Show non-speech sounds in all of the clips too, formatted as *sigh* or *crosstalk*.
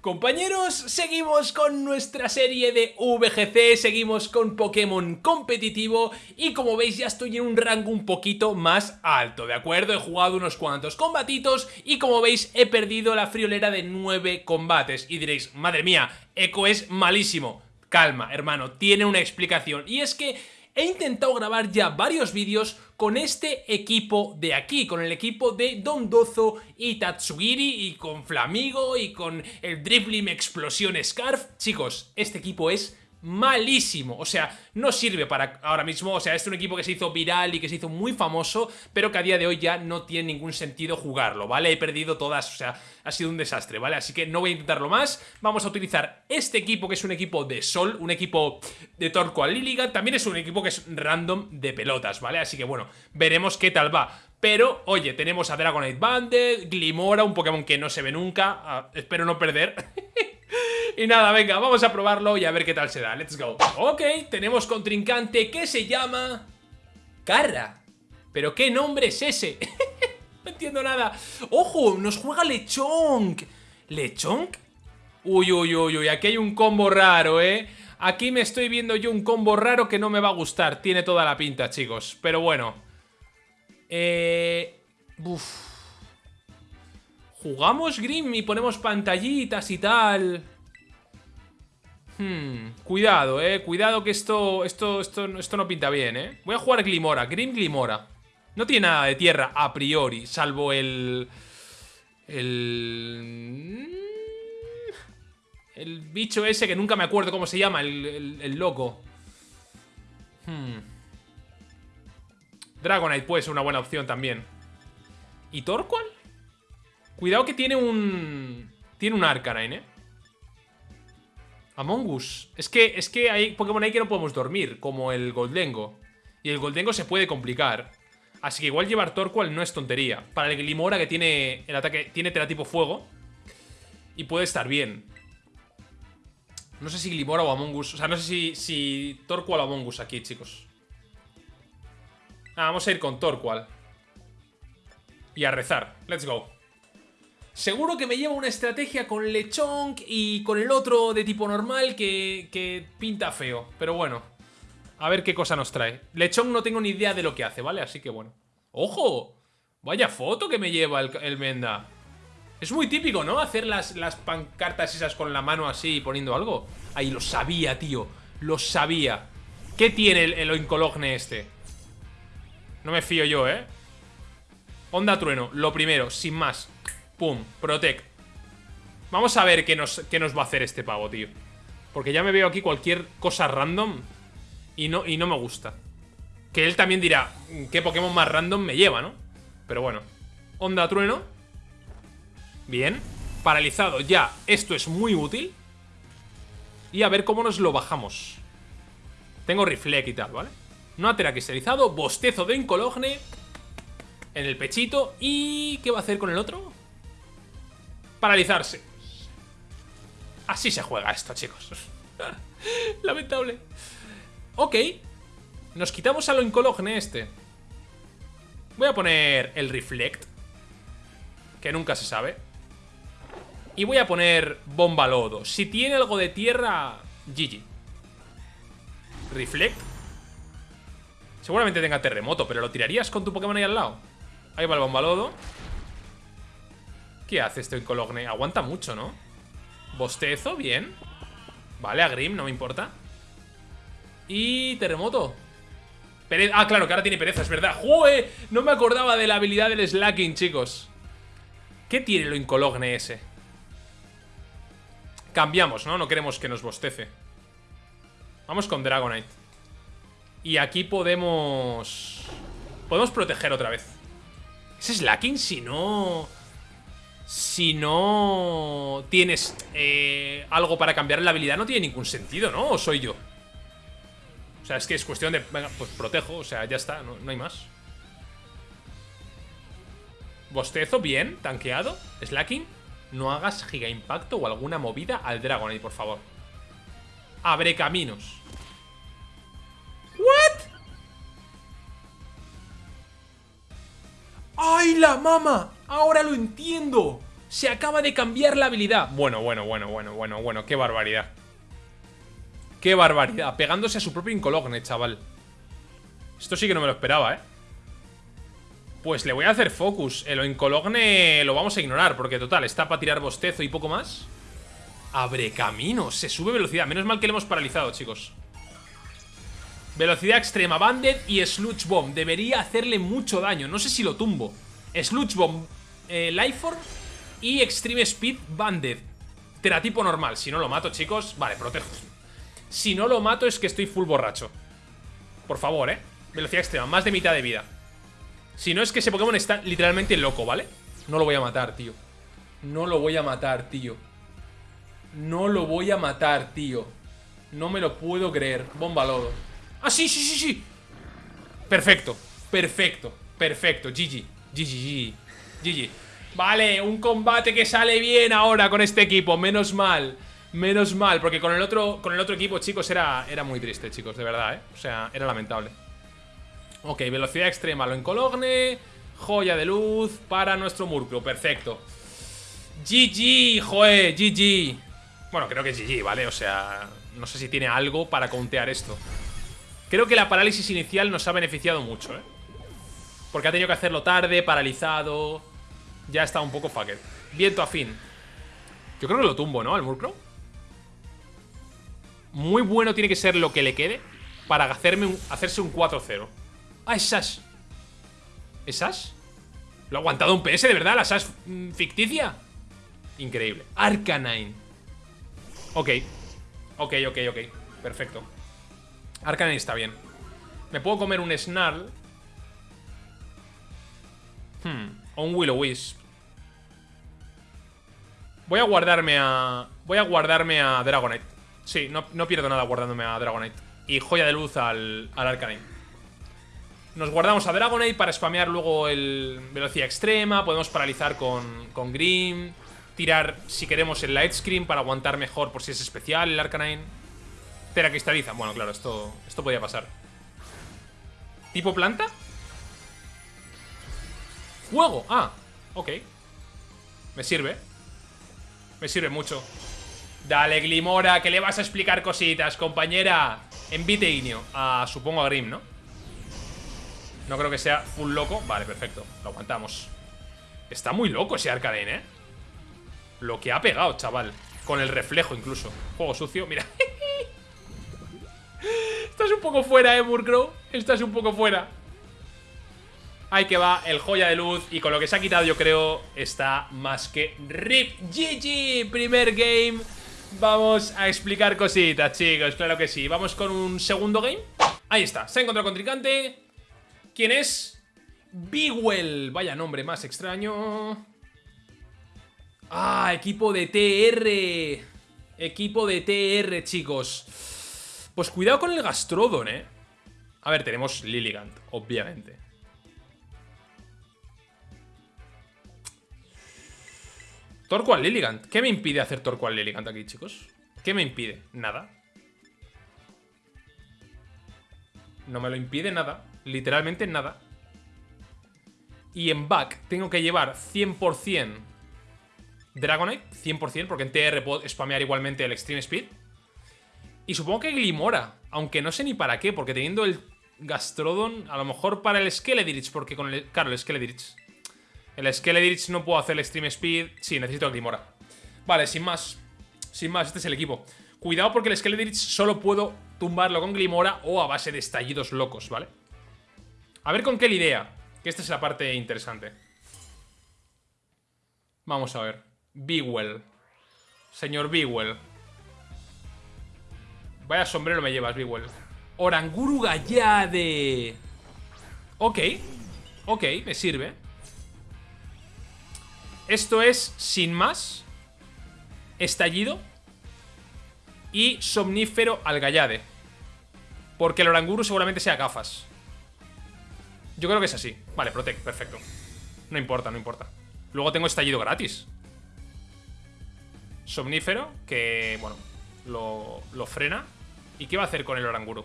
Compañeros, seguimos con nuestra serie de VGC, seguimos con Pokémon competitivo y como veis ya estoy en un rango un poquito más alto, ¿de acuerdo? He jugado unos cuantos combatitos y como veis he perdido la friolera de 9 combates y diréis, madre mía, Echo es malísimo. Calma, hermano, tiene una explicación y es que he intentado grabar ya varios vídeos con este equipo de aquí, con el equipo de Dondozo y Tatsugiri y con Flamigo y con el Driblim Explosión Scarf. Chicos, este equipo es malísimo, o sea, no sirve para ahora mismo, o sea, es un equipo que se hizo viral y que se hizo muy famoso, pero que a día de hoy ya no tiene ningún sentido jugarlo, ¿vale? He perdido todas, o sea, ha sido un desastre, ¿vale? Así que no voy a intentarlo más, vamos a utilizar este equipo que es un equipo de Sol, un equipo de Torco a Liliga, también es un equipo que es random de pelotas, ¿vale? Así que bueno, veremos qué tal va. Pero, oye, tenemos a Dragonite Banded, Glimora, un Pokémon que no se ve nunca, ah, espero no perder... *laughs* Y nada, venga, vamos a probarlo y a ver qué tal se da. Let's go. Ok, tenemos contrincante que se llama... Carra. ¿Pero qué nombre es ese? *laughs* no entiendo nada. ¡Ojo! Nos juega Lechonk. ¿Lechonk? Uy, uy, uy, uy. Aquí hay un combo raro, ¿eh? Aquí me estoy viendo yo un combo raro que no me va a gustar. Tiene toda la pinta, chicos. Pero bueno. Eh... Uf. Jugamos Grim y ponemos pantallitas y tal... Hmm, cuidado, eh. Cuidado que esto, esto, esto, esto no pinta bien, eh. Voy a jugar Glimora, Grim Glimora. No tiene nada de tierra a priori, salvo el... El... El bicho ese que nunca me acuerdo cómo se llama, el, el, loco. Hmm. Dragonite puede ser una buena opción también. ¿Y Torqual? Cuidado que tiene un... Tiene un Arcanine, ¿eh? Among Us. Es que, es que hay Pokémon ahí que no podemos dormir, como el Goldengo. Y el Goldengo se puede complicar. Así que igual llevar Torqual no es tontería. Para el Glimora que tiene el ataque, tiene tipo fuego. Y puede estar bien. No sé si Glimora o Among Us. O sea, no sé si, si Torqual o Among Us aquí, chicos. Ah, vamos a ir con Torqual. Y a rezar. Let's go. Seguro que me lleva una estrategia con Lechonk y con el otro de tipo normal que, pinta feo. Pero bueno, a ver qué cosa nos trae. Lechonk no tengo ni idea de lo que hace, ¿vale? Así que bueno. ¡Ojo! Vaya foto que me lleva el, Menda. Es muy típico, ¿no? Hacer las, las pancartas esas con la mano así poniendo algo. Ahí, lo sabía, tío. Lo sabía. ¿Qué tiene el, el Oinkologne este? No me fío yo, ¿eh? Onda trueno, lo primero, sin más. Pum, protect. Vamos a ver qué nos, qué nos va a hacer este pavo, tío. Porque ya me veo aquí cualquier cosa random y no, y no me gusta. Que él también dirá ¿Qué Pokémon más random me lleva, no? Pero bueno. Onda trueno. Bien. Paralizado. Ya Esto es muy útil. Y a ver cómo nos lo bajamos. Tengo reflect y tal, ¿vale? No cristalizado Bostezo de Incologne. En el pechito. ¿Y qué va a hacer con el otro? Paralizarse. Así se juega esto, chicos. *laughs* Lamentable. Ok. Nos quitamos a lo incologne este. Voy a poner el Reflect. Que nunca se sabe. Y voy a poner Bomba Lodo. Si tiene algo de tierra, GG. Reflect. Seguramente tenga terremoto, pero ¿lo tirarías con tu Pokémon ahí al lado? Ahí va el Bomba Lodo. ¿Qué hace este Incologne? Aguanta mucho, ¿no? Bostezo, bien Vale, a Grim, no me importa Y terremoto Ah, claro, que ahora tiene pereza, es verdad ¡Jue! No me acordaba de la habilidad del Slacking, chicos ¿Qué tiene lo Incologne ese? Cambiamos, ¿no? No queremos que nos bostece Vamos con Dragonite Y aquí podemos... Podemos proteger otra vez ¿Es Slacking? Si no si no tienes eh, algo para cambiar la habilidad, no tiene ningún sentido, ¿no? ¿O soy yo? O sea, es que es cuestión de... Venga, pues protejo, o sea, ya está, no, hay más. Bostezo, bien, tanqueado. Slacking, no hagas giga impacto o alguna movida al Dragonite, por favor. Abre caminos. ¿What? ¡Ay, la mama! Ahora lo entiendo. Se acaba de cambiar la habilidad. Bueno, bueno, bueno, bueno, bueno, bueno. Qué barbaridad. Qué barbaridad. Pegándose a su propio Incologne, chaval. Esto sí que no me lo esperaba, ¿eh? Pues le voy a hacer focus. El Incologne lo vamos a ignorar, porque total, está para tirar bostezo y poco más. Abre camino. Se sube velocidad. Menos mal que le hemos paralizado, chicos. Velocidad extrema, Banded y Sludge Bomb. Debería hacerle mucho daño. No sé si lo tumbo. Sludge Bomb, eh, Lifeform y Extreme Speed Banded. Teratipo normal. Si no lo mato, chicos. Vale, protejo. Si no lo mato es que estoy full borracho. Por favor, eh. Velocidad extrema, más de mitad de vida. Si no es que ese Pokémon está literalmente loco, ¿vale? No lo voy a matar, tío. No lo voy a matar, tío. No lo voy a matar, tío. No me lo puedo creer. Bomba lodo. ¡Ah, sí, sí, sí, sí! Perfecto, perfecto, perfecto. GG, GG, GG. GG. Vale, un combate que sale bien ahora con este equipo. Menos mal. Menos mal, porque con el otro, con el otro equipo, chicos, era, era muy triste, chicos, de verdad, ¿eh? O sea, era lamentable. Ok, velocidad extrema, lo encologne. Joya de luz para nuestro Murkrow, perfecto. GG, joe, GG. Bueno, creo que es GG, ¿vale? O sea, no sé si tiene algo para contear esto. Creo que la parálisis inicial nos ha beneficiado mucho, ¿eh? Porque ha tenido que hacerlo tarde, paralizado. Ya está un poco fucked. Viento afín. Yo creo que lo tumbo, ¿no? Al Murkrow. Muy bueno tiene que ser lo que le quede para hacerme hacerse un 4-0. Ah, es Sash. ¿Es Sash? ¿Lo ha aguantado un PS de verdad? ¿La Sash mm, ficticia? Increíble. Arcanine. Ok. Ok, ok, ok. Perfecto. Arcanine está bien. Me puedo comer un Snarl. Hmm. O un Willow Wisp. Voy a guardarme a... Voy a guardarme a Dragonite. Sí, no, pierdo nada guardándome a Dragonite. Y joya de luz al, al Arcanine. Nos guardamos a Dragonite para spamear luego el velocidad extrema. Podemos paralizar con, con Grim. Tirar, si queremos, el Light Screen para aguantar mejor por si es especial el Arcanine. Teracristaliza. Bueno, claro, esto, esto podía pasar. ¿Tipo planta? Fuego. Ah, ok. Me sirve. Me sirve mucho. Dale, Glimora, que le vas a explicar cositas, compañera. Envite Ignio. A, supongo a Grim, ¿no? No creo que sea full loco. Vale, perfecto. Lo aguantamos. Está muy loco ese Arcane, ¿eh? Lo que ha pegado, chaval. Con el reflejo incluso. Juego sucio, mira. *laughs* Estás un poco fuera, eh, Murkrow. Estás un poco fuera. Ahí que va, el joya de luz. Y con lo que se ha quitado, yo creo, está más que RIP. GG, primer game. Vamos a explicar cositas, chicos. Claro que sí. Vamos con un segundo game. Ahí está. Se ha encontrado contrincante. ¿Quién es? Bigwell. Vaya nombre más extraño. Ah, equipo de TR. Equipo de TR, chicos. Pues cuidado con el Gastrodon, ¿eh? A ver, tenemos Lilligant, obviamente. Torqual Lilligant. ¿Qué me impide hacer Torqual Lilligant aquí, chicos? ¿Qué me impide? Nada. No me lo impide nada. Literalmente nada. Y en back tengo que llevar 100% Dragonite. 100% porque en TR puedo spamear igualmente el Extreme Speed. Y supongo que Glimora, aunque no sé ni para qué, porque teniendo el Gastrodon, a lo mejor para el Skeledirich, porque con el... Claro, el Skeledirich. El Skeledirich no puedo hacer el Extreme Speed. Sí, necesito Glimora. Vale, sin más. Sin más, este es el equipo. Cuidado porque el Skeledirich solo puedo tumbarlo con Glimora o a base de estallidos locos, ¿vale? A ver con qué idea. Que esta es la parte interesante. Vamos a ver. Bewell. Señor Bewell. Vaya sombrero me llevas, Bewell. Oranguru Gallade. Ok. Ok, me sirve. Esto es, sin más, estallido y somnífero al Gallade. Porque el Oranguru seguramente sea gafas. Yo creo que es así. Vale, protect, perfecto. No importa, no importa. Luego tengo estallido gratis. Somnífero, que, bueno, lo, lo frena. ¿Y qué va a hacer con el Oranguru?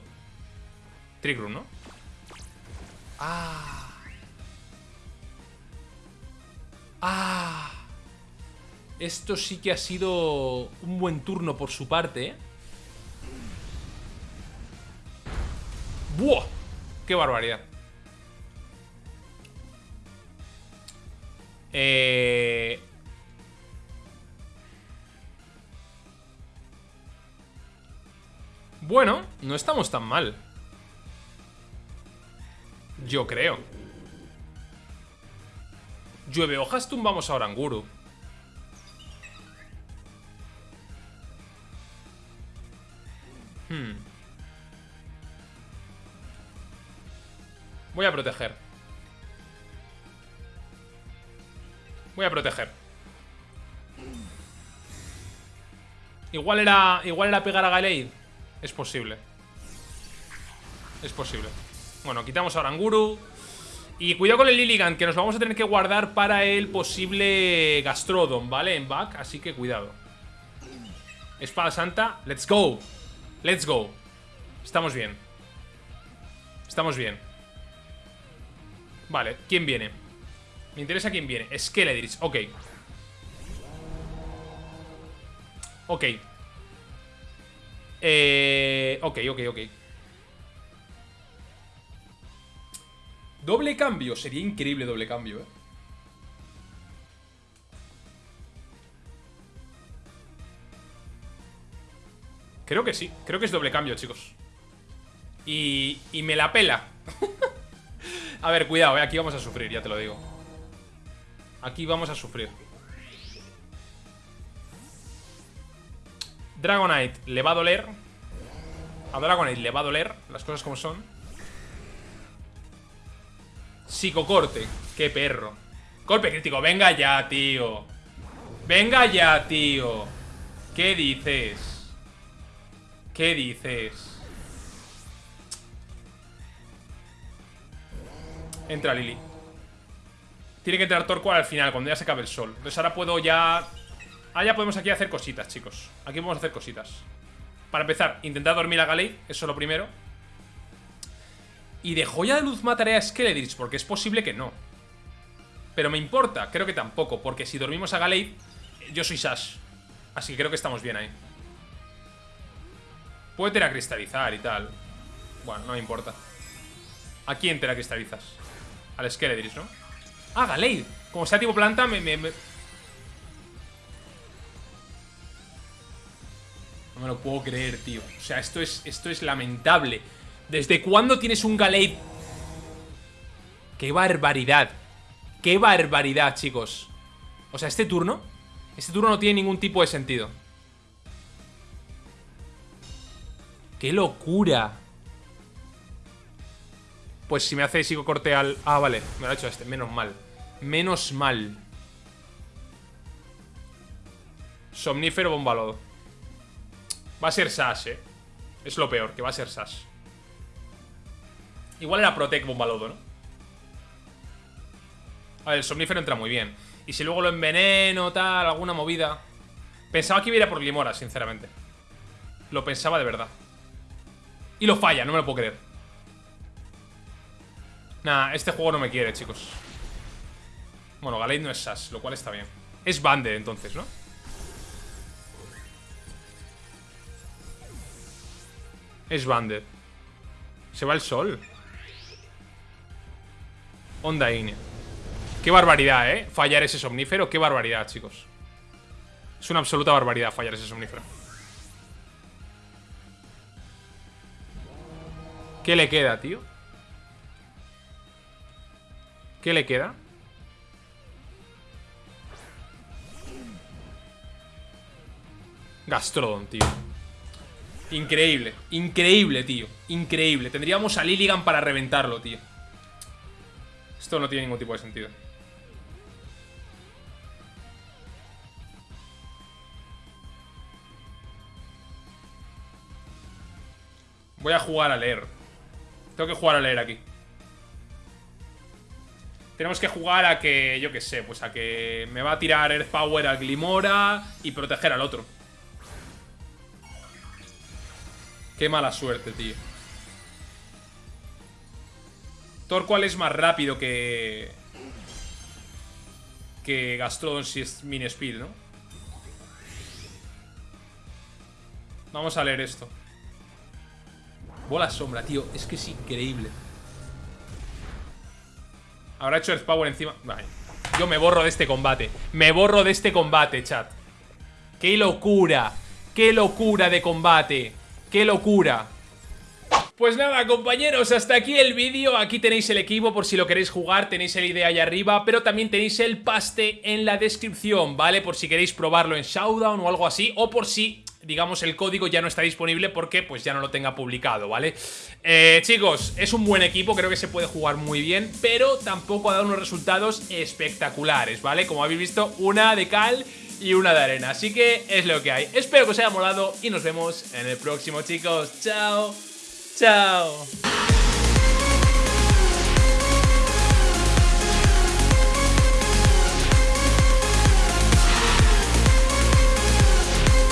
Trick ¿no? Ah. Ah. Esto sí que ha sido un buen turno por su parte, ¿eh? ¡Buah! ¡Qué barbaridad! Eh... Bueno, no estamos tan mal. Yo creo. Llueve hojas, tumbamos a Oranguru. Hmm. Voy a proteger. Voy a proteger. Igual era, igual era pegar a Galeid. Es posible. Es posible. Bueno, quitamos a Oranguru. Y cuidado con el Lilligant, que nos vamos a tener que guardar para el posible Gastrodon, ¿vale? En back, así que cuidado. Espada Santa, let's go. Let's go. Estamos bien. Estamos bien. Vale, ¿quién viene? Me interesa quién viene. Skeledris, ok. Ok. Eh, ok, ok, ok. Doble cambio. Sería increíble doble cambio, eh. Creo que sí. Creo que es doble cambio, chicos. Y, y me la pela. *laughs* a ver, cuidado, eh. Aquí vamos a sufrir, ya te lo digo. Aquí vamos a sufrir. Dragonite le va a doler. A Dragonite le va a doler, las cosas como son. Psicocorte, qué perro. Golpe crítico, venga ya, tío. Venga ya, tío. ¿Qué dices? ¿Qué dices? Entra Lili. Tiene que entrar Torqual al final, cuando ya se acabe el sol. Entonces ahora puedo ya Ah, ya podemos aquí hacer cositas, chicos Aquí podemos hacer cositas Para empezar, intentar dormir a Galeid Eso es lo primero Y de joya de luz mataré a Skeledrich Porque es posible que no Pero me importa, creo que tampoco Porque si dormimos a Galeid, yo soy Sash Así que creo que estamos bien ahí Puede teracristalizar y tal Bueno, no me importa ¿A quién teracristalizas? Al Skeledrich, ¿no? Ah, Galeid Como sea tipo planta, me... me No me lo puedo creer, tío. O sea, esto es, esto es lamentable. ¿Desde cuándo tienes un Galeid? ¡Qué barbaridad! ¡Qué barbaridad, chicos! O sea, este turno... Este turno no tiene ningún tipo de sentido. ¡Qué locura! Pues si me hace corte al... Ah, vale, me lo ha hecho este, menos mal Menos mal Somnífero bombalodo Va a ser Sash, eh. Es lo peor, que va a ser Sash. Igual era Protect Bombalodo, ¿no? A el somnífero entra muy bien. Y si luego lo enveneno, tal, alguna movida. Pensaba que iba a por Glimora, sinceramente. Lo pensaba de verdad. Y lo falla, no me lo puedo creer. Nah, este juego no me quiere, chicos. Bueno, Galeid no es Sash, lo cual está bien. Es Bande, entonces, ¿no? Es Banded. Se va el sol. Onda Ignea. Qué barbaridad, ¿eh? Fallar ese somnífero. Qué barbaridad, chicos. Es una absoluta barbaridad fallar ese somnífero. ¿Qué le queda, tío? ¿Qué le queda? Gastrodon, tío Increíble, increíble, tío Increíble, tendríamos a Lilligan para reventarlo, tío Esto no tiene ningún tipo de sentido Voy a jugar a leer Tengo que jugar a leer aquí tenemos que jugar a que, yo qué sé, pues a que me va a tirar Earth Power al Glimora y proteger al otro. Qué mala suerte, tío. ¿Cuál es más rápido que... Que Gastrodon si es Min Speed, ¿no? Vamos a leer esto. Bola sombra, tío. Es que es increíble. Habrá hecho Earth Power encima. Vale. Yo me borro de este combate. Me borro de este combate, chat. ¡Qué locura! ¡Qué locura de combate! ¡Qué locura! Pues nada, compañeros, hasta aquí el vídeo. Aquí tenéis el equipo por si lo queréis jugar, tenéis el idea ahí arriba, pero también tenéis el paste en la descripción, ¿vale? Por si queréis probarlo en Showdown o algo así, o por si digamos, el código ya no está disponible porque pues ya no lo tenga publicado, ¿vale? Eh, chicos, es un buen equipo, creo que se puede jugar muy bien, pero tampoco ha dado unos resultados espectaculares, ¿vale? Como habéis visto, una de cal y una de arena, así que es lo que hay. Espero que os haya molado y nos vemos en el próximo, chicos. ¡Chao! ¡Chao!